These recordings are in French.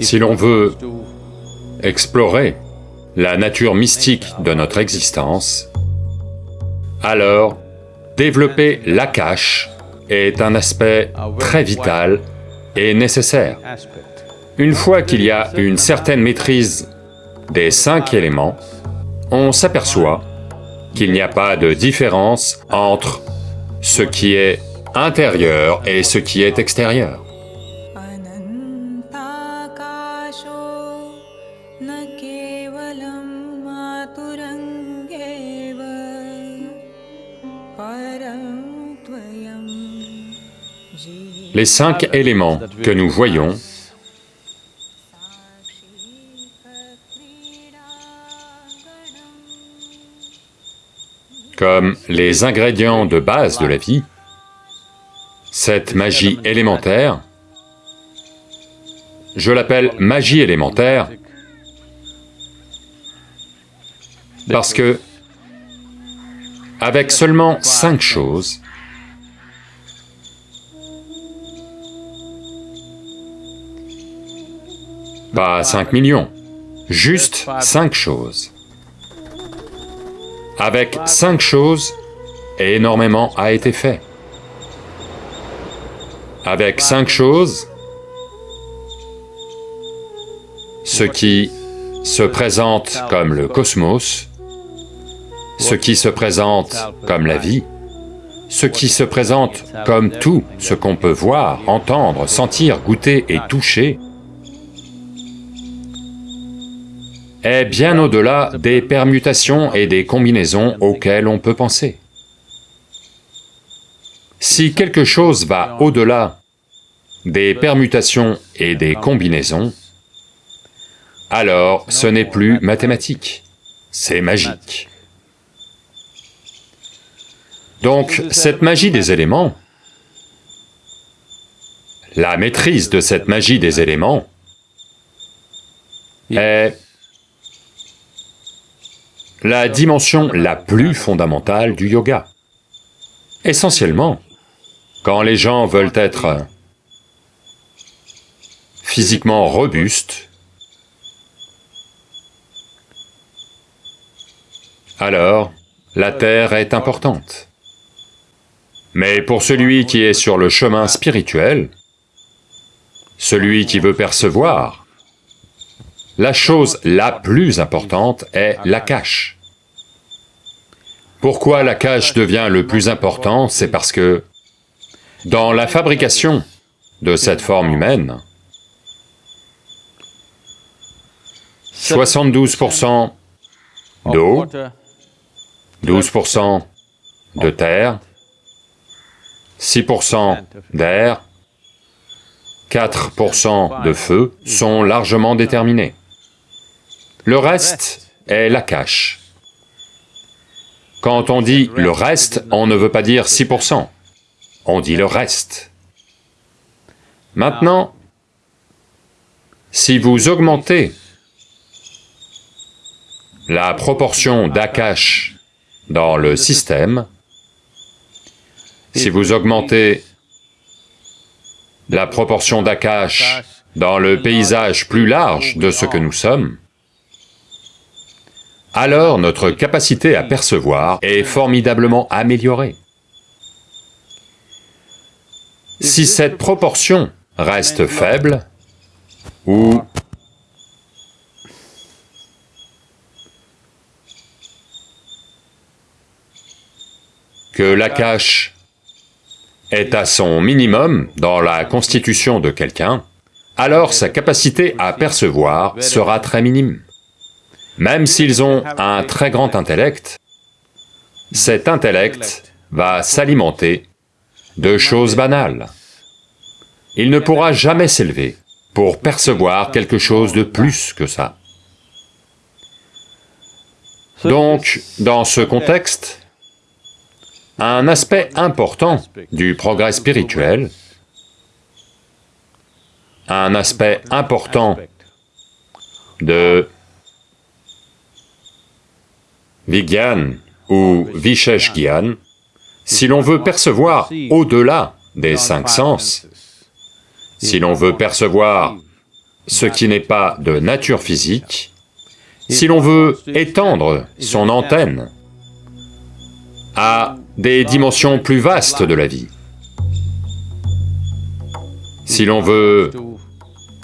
Si l'on veut explorer la nature mystique de notre existence, alors développer l'akash est un aspect très vital et nécessaire. Une fois qu'il y a une certaine maîtrise des cinq éléments, on s'aperçoit qu'il n'y a pas de différence entre ce qui est intérieur et ce qui est extérieur. न केवलं मातुरङ्गेव परं त्वयं जीव Les cinq éléments que nous voyons comme les ingrédients de base de la vie, cette magie élémentaire, je l'appelle magie élémentaire parce que, avec seulement cinq choses, pas cinq millions, juste cinq choses. Avec cinq choses, énormément a été fait. Avec cinq choses, ce qui se présente comme le cosmos, ce qui se présente comme la vie, ce qui se présente comme tout ce qu'on peut voir, entendre, sentir, goûter et toucher, est bien au-delà des permutations et des combinaisons auxquelles on peut penser. Si quelque chose va au-delà des permutations et des combinaisons, alors ce n'est plus mathématique, c'est magique. Donc, cette magie des éléments, la maîtrise de cette magie des éléments est la dimension la plus fondamentale du yoga. Essentiellement, quand les gens veulent être physiquement robustes, alors la terre est importante. Mais pour celui qui est sur le chemin spirituel, celui qui veut percevoir, la chose la plus importante est la cache. Pourquoi la cache devient le plus important C'est parce que dans la fabrication de cette forme humaine, 72% d'eau, 12% de terre, 6% d'air, 4% de feu sont largement déterminés. Le reste est la cache. Quand on dit le reste, on ne veut pas dire 6%, on dit le reste. Maintenant, si vous augmentez la proportion d'Akash dans le système, si vous augmentez la proportion d'Akash dans le paysage plus large de ce que nous sommes, alors notre capacité à percevoir est formidablement améliorée. Si cette proportion reste faible, ou que l'akash est à son minimum dans la constitution de quelqu'un, alors sa capacité à percevoir sera très minime. Même s'ils ont un très grand intellect, cet intellect va s'alimenter de choses banales. Il ne pourra jamais s'élever pour percevoir quelque chose de plus que ça. Donc, dans ce contexte, un aspect important du progrès spirituel, un aspect important de Vigyan ou Vishesh Gyan, si l'on veut percevoir au-delà des cinq sens, si l'on veut percevoir ce qui n'est pas de nature physique, si l'on veut étendre son antenne à des dimensions plus vastes de la vie, si l'on veut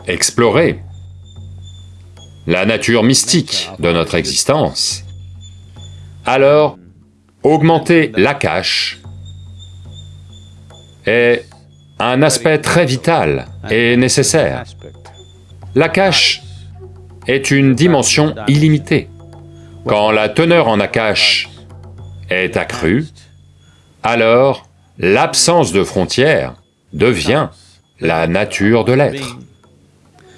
explorer la nature mystique de notre existence, alors augmenter l'akash est un aspect très vital et nécessaire. L'akash est une dimension illimitée. Quand la teneur en akash est accrue, alors l'absence de frontières devient la nature de l'être.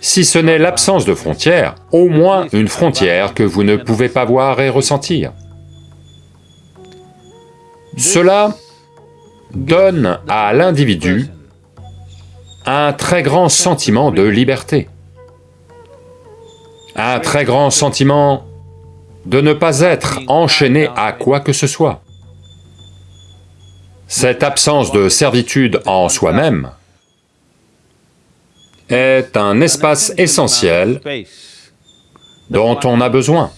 Si ce n'est l'absence de frontières, au moins une frontière que vous ne pouvez pas voir et ressentir. Cela donne à l'individu un très grand sentiment de liberté, un très grand sentiment de ne pas être enchaîné à quoi que ce soit. Cette absence de servitude en soi-même est un espace essentiel dont on a besoin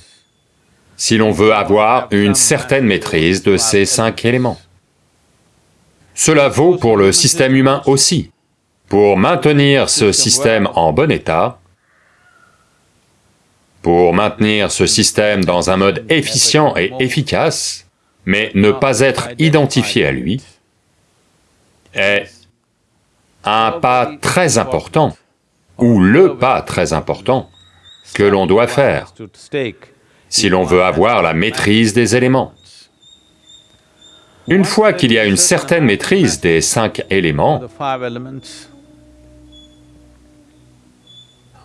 si l'on veut avoir une certaine maîtrise de ces cinq éléments. Cela vaut pour le système humain aussi. Pour maintenir ce système en bon état, pour maintenir ce système dans un mode efficient et efficace, mais ne pas être identifié à lui, est un pas très important, ou le pas très important, que l'on doit faire si l'on veut avoir la maîtrise des éléments. Une fois qu'il y a une certaine maîtrise des cinq éléments,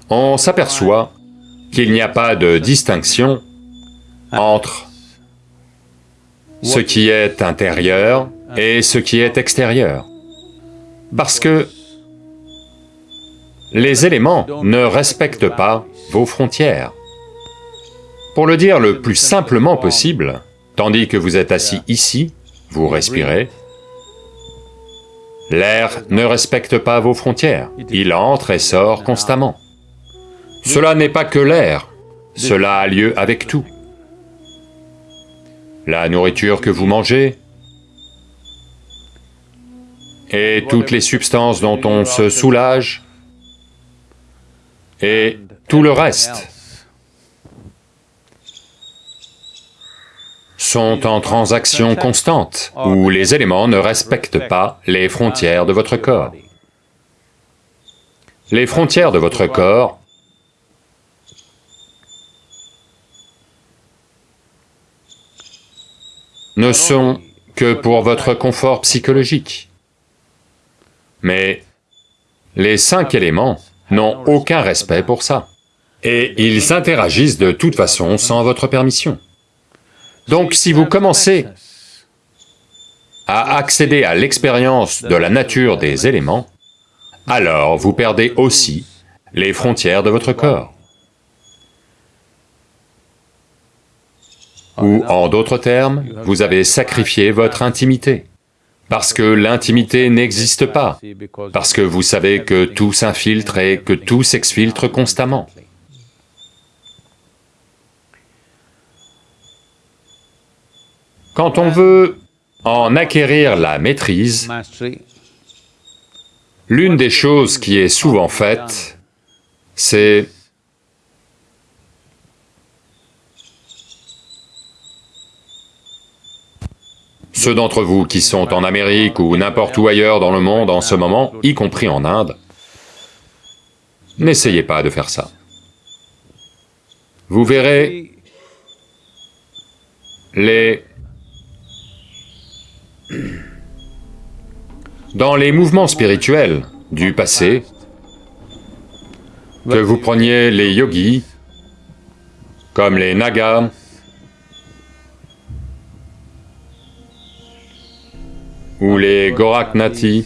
on s'aperçoit qu'il n'y a pas de distinction entre ce qui est intérieur et ce qui est extérieur. Parce que les éléments ne respectent pas vos frontières. Pour le dire le plus simplement possible, tandis que vous êtes assis ici, vous respirez, l'air ne respecte pas vos frontières, il entre et sort constamment. Cela n'est pas que l'air, cela a lieu avec tout. La nourriture que vous mangez, et toutes les substances dont on se soulage, et tout le reste sont en transaction constante, où les éléments ne respectent pas les frontières de votre corps. Les frontières de votre corps ne sont que pour votre confort psychologique. Mais les cinq éléments n'ont aucun respect pour ça. Et ils interagissent de toute façon sans votre permission. Donc si vous commencez à accéder à l'expérience de la nature des éléments, alors vous perdez aussi les frontières de votre corps. Ou en d'autres termes, vous avez sacrifié votre intimité, parce que l'intimité n'existe pas, parce que vous savez que tout s'infiltre et que tout s'exfiltre constamment. Quand on veut en acquérir la maîtrise, l'une des choses qui est souvent faite, c'est Ceux d'entre vous qui sont en Amérique ou n'importe où ailleurs dans le monde en ce moment, y compris en Inde, n'essayez pas de faire ça. Vous verrez les Dans les mouvements spirituels du passé, que vous preniez les yogis, comme les Nagas, ou les Goraknati,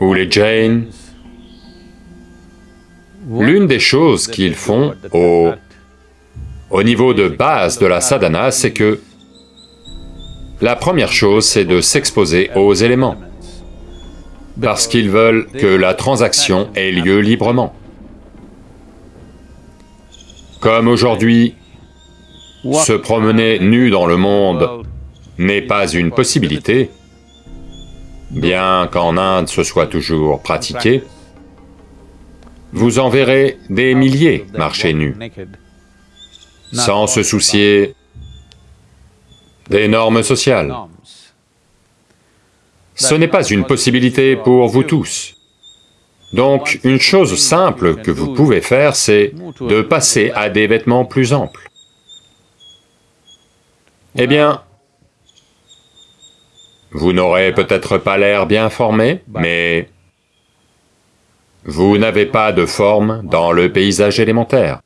ou les Jains, l'une des choses qu'ils font au, au niveau de base de la sadhana, c'est que la première chose, c'est de s'exposer aux éléments. parce qu'ils veulent que la transaction ait lieu librement. Comme aujourd'hui, se promener nu dans le monde n'est pas une possibilité, bien qu'en Inde ce soit toujours pratiqué, vous en verrez des milliers marcher nus, sans se soucier des normes sociales. Ce n'est pas une possibilité pour vous tous. Donc, une chose simple que vous pouvez faire, c'est de passer à des vêtements plus amples. Eh bien, vous n'aurez peut-être pas l'air bien formé, mais vous n'avez pas de forme dans le paysage élémentaire.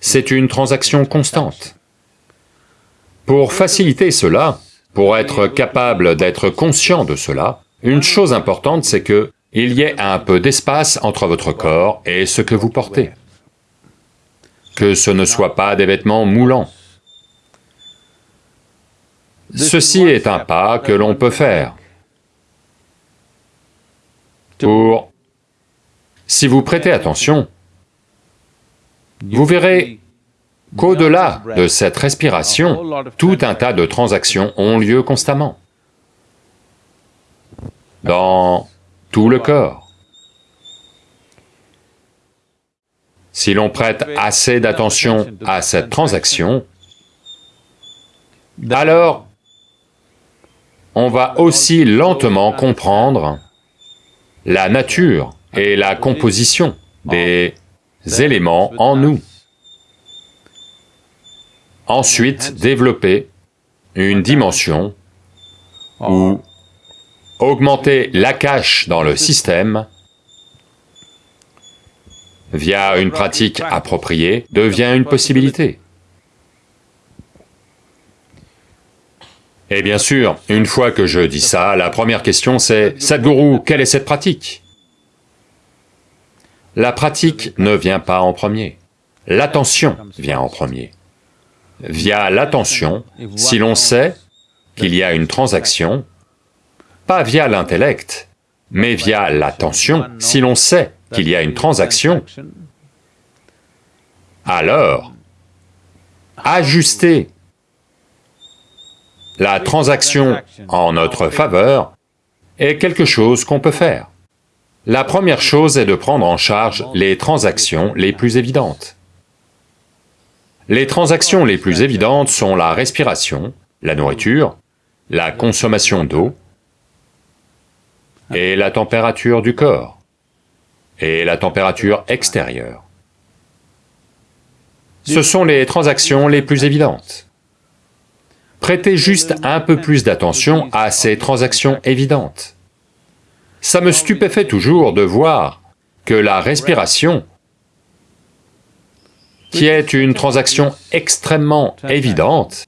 C'est une transaction constante. Pour faciliter cela, pour être capable d'être conscient de cela, une chose importante c'est que il y ait un peu d'espace entre votre corps et ce que vous portez. Que ce ne soit pas des vêtements moulants. Ceci est un pas que l'on peut faire. Pour... Si vous prêtez attention, vous verrez qu'au-delà de cette respiration, tout un tas de transactions ont lieu constamment, dans tout le corps. Si l'on prête assez d'attention à cette transaction, alors on va aussi lentement comprendre la nature et la composition des éléments en nous ensuite développer une dimension où augmenter la cache dans le système via une pratique appropriée devient une possibilité. Et bien sûr, une fois que je dis ça, la première question c'est, Sadhguru, quelle est cette pratique? La pratique ne vient pas en premier, l'attention vient en premier. Via l'attention, si l'on sait qu'il y a une transaction, pas via l'intellect, mais via l'attention, si l'on sait qu'il y a une transaction, alors, ajuster la transaction en notre faveur est quelque chose qu'on peut faire. La première chose est de prendre en charge les transactions les plus évidentes. Les transactions les plus évidentes sont la respiration, la nourriture, la consommation d'eau et la température du corps et la température extérieure. Ce sont les transactions les plus évidentes. Prêtez juste un peu plus d'attention à ces transactions évidentes. Ça me stupéfait toujours de voir que la respiration qui est une transaction extrêmement évidente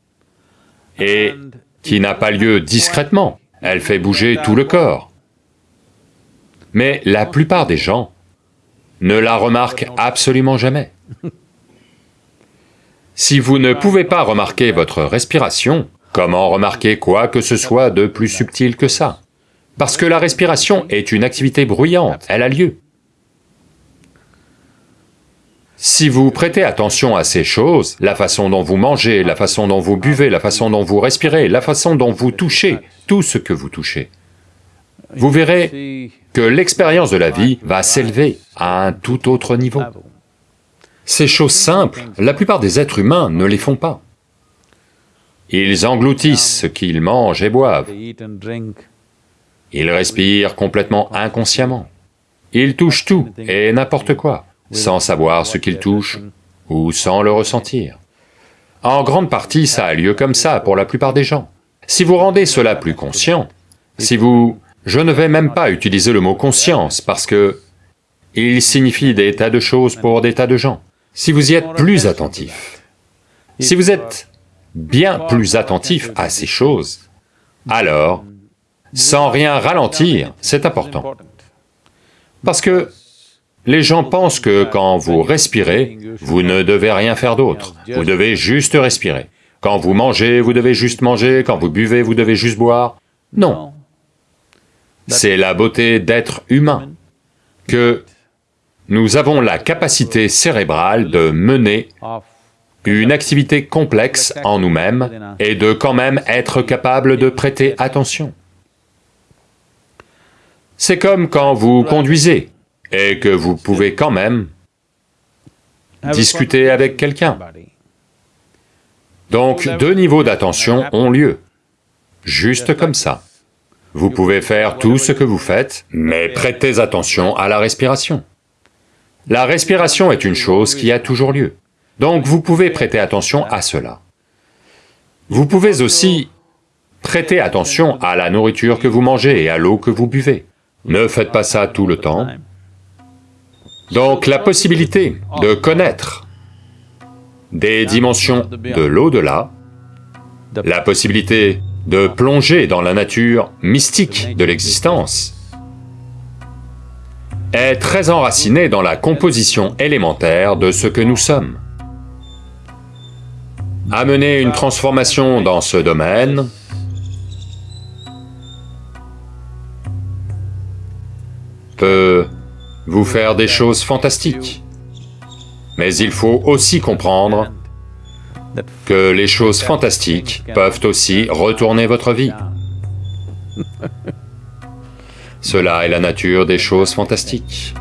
et qui n'a pas lieu discrètement, elle fait bouger tout le corps. Mais la plupart des gens ne la remarquent absolument jamais. Si vous ne pouvez pas remarquer votre respiration, comment remarquer quoi que ce soit de plus subtil que ça? Parce que la respiration est une activité bruyante, elle a lieu. Si vous prêtez attention à ces choses, la façon dont vous mangez, la façon dont vous buvez, la façon dont vous respirez, la façon dont vous touchez, tout ce que vous touchez, vous verrez que l'expérience de la vie va s'élever à un tout autre niveau. Ces choses simples, la plupart des êtres humains ne les font pas. Ils engloutissent ce qu'ils mangent et boivent. Ils respirent complètement inconsciemment. Ils touchent tout et n'importe quoi sans savoir ce qu'il touche ou sans le ressentir. En grande partie, ça a lieu comme ça pour la plupart des gens. Si vous rendez cela plus conscient, si vous... Je ne vais même pas utiliser le mot conscience parce que il signifie des tas de choses pour des tas de gens. Si vous y êtes plus attentif, si vous êtes bien plus attentif à ces choses, alors, sans rien ralentir, c'est important. Parce que les gens pensent que quand vous respirez, vous ne devez rien faire d'autre, vous devez juste respirer. Quand vous mangez, vous devez juste manger, quand vous buvez, vous devez juste boire. Non. c'est la beauté d'être humain, que nous avons la capacité cérébrale de mener une activité complexe en nous-mêmes et de quand même être capable de prêter attention. C'est comme quand vous conduisez et que vous pouvez quand même discuter avec quelqu'un. Donc deux niveaux d'attention ont lieu, juste comme ça. Vous pouvez faire tout ce que vous faites, mais prêtez attention à la respiration. La respiration est une chose qui a toujours lieu, donc vous pouvez prêter attention à cela. Vous pouvez aussi prêter attention à la nourriture que vous mangez et à l'eau que vous buvez. Ne faites pas ça tout le temps. Donc la possibilité de connaître des dimensions de l'au-delà, la possibilité de plonger dans la nature mystique de l'existence, est très enracinée dans la composition élémentaire de ce que nous sommes. Amener une transformation dans ce domaine peut vous faire des choses fantastiques. Mais il faut aussi comprendre que les choses fantastiques peuvent aussi retourner votre vie. Cela est la nature des choses fantastiques.